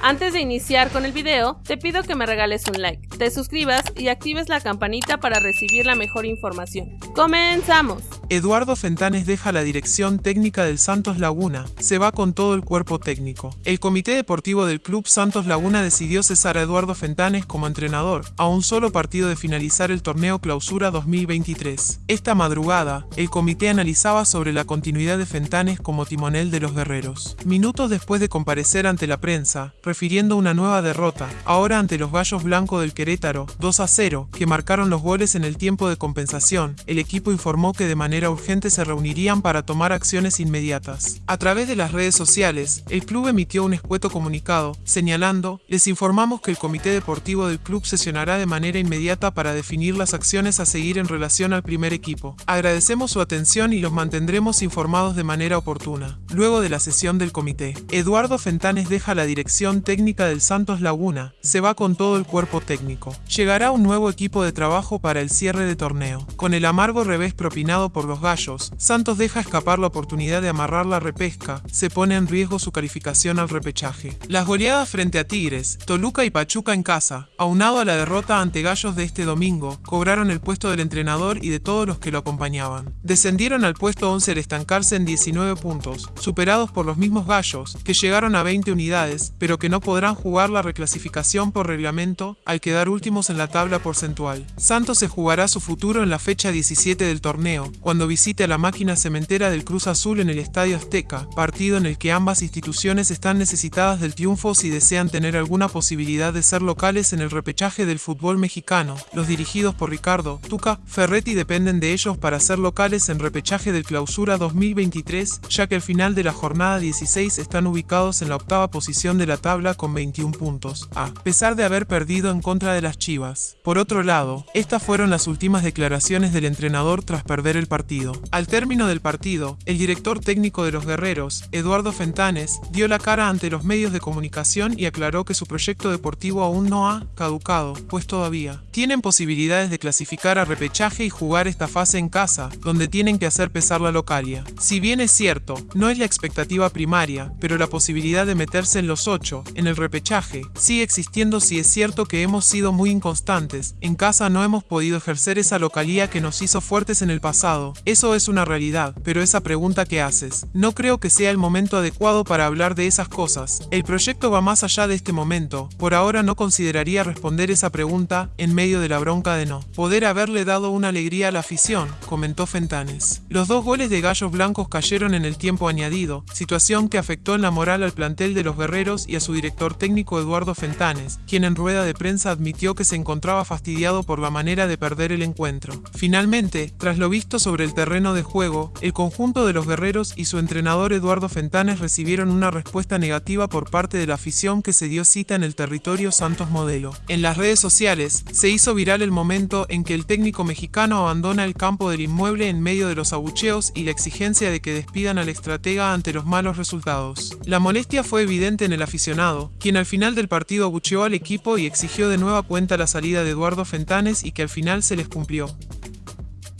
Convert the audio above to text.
Antes de iniciar con el video, te pido que me regales un like, te suscribas y actives la campanita para recibir la mejor información. ¡Comenzamos! Eduardo Fentanes deja la dirección técnica del Santos Laguna, se va con todo el cuerpo técnico. El comité deportivo del club Santos Laguna decidió cesar a Eduardo Fentanes como entrenador, a un solo partido de finalizar el torneo Clausura 2023. Esta madrugada, el comité analizaba sobre la continuidad de Fentanes como timonel de los guerreros. Minutos después de comparecer ante la prensa, refiriendo una nueva derrota, ahora ante los Gallos Blancos del Querétaro, 2 a 0, que marcaron los goles en el tiempo de compensación, el equipo informó que de manera urgente se reunirían para tomar acciones inmediatas. A través de las redes sociales, el club emitió un escueto comunicado, señalando, les informamos que el comité deportivo del club sesionará de manera inmediata para definir las acciones a seguir en relación al primer equipo. Agradecemos su atención y los mantendremos informados de manera oportuna. Luego de la sesión del comité, Eduardo Fentanes deja la dirección técnica del Santos Laguna, se va con todo el cuerpo técnico. Llegará un nuevo equipo de trabajo para el cierre de torneo. Con el amargo revés propinado por los gallos, Santos deja escapar la oportunidad de amarrar la repesca, se pone en riesgo su calificación al repechaje. Las goleadas frente a Tigres, Toluca y Pachuca en casa, aunado a la derrota ante Gallos de este domingo, cobraron el puesto del entrenador y de todos los que lo acompañaban. Descendieron al puesto 11 al estancarse en 19 puntos, superados por los mismos Gallos, que llegaron a 20 unidades, pero que no podrán jugar la reclasificación por reglamento al quedar últimos en la tabla porcentual. Santos se jugará su futuro en la fecha 17 del torneo, cuando visite a la máquina cementera del Cruz Azul en el Estadio Azteca, partido en el que ambas instituciones están necesitadas del triunfo si desean tener alguna posibilidad de ser locales en el repechaje del fútbol mexicano. Los dirigidos por Ricardo Tuca Ferretti dependen de ellos para ser locales en repechaje del Clausura 2023, ya que al final de la jornada 16 están ubicados en la octava posición de la tabla con 21 puntos, a pesar de haber perdido en contra de las Chivas. Por otro lado, estas fueron las últimas declaraciones del entrenador tras perder el partido. Al término del partido, el director técnico de los guerreros, Eduardo Fentanes, dio la cara ante los medios de comunicación y aclaró que su proyecto deportivo aún no ha caducado, pues todavía tienen posibilidades de clasificar a repechaje y jugar esta fase en casa, donde tienen que hacer pesar la localia. Si bien es cierto, no es la expectativa primaria, pero la posibilidad de meterse en los 8 en el repechaje, sigue existiendo si es cierto que hemos sido muy inconstantes, en casa no hemos podido ejercer esa localía que nos hizo fuertes en el pasado, eso es una realidad, pero esa pregunta que haces, no creo que sea el momento adecuado para hablar de esas cosas, el proyecto va más allá de este momento, por ahora no consideraría responder esa pregunta en medio de la bronca de no poder haberle dado una alegría a la afición, comentó Fentanes. Los dos goles de Gallos Blancos cayeron en el tiempo añadido, situación que afectó en la moral al plantel de los guerreros y a su director técnico Eduardo Fentanes, quien en rueda de prensa admitió que se encontraba fastidiado por la manera de perder el encuentro. Finalmente, tras lo visto el terreno de juego, el conjunto de los guerreros y su entrenador Eduardo Fentanes recibieron una respuesta negativa por parte de la afición que se dio cita en el territorio Santos Modelo. En las redes sociales, se hizo viral el momento en que el técnico mexicano abandona el campo del inmueble en medio de los abucheos y la exigencia de que despidan al estratega ante los malos resultados. La molestia fue evidente en el aficionado, quien al final del partido abucheó al equipo y exigió de nueva cuenta la salida de Eduardo Fentanes y que al final se les cumplió.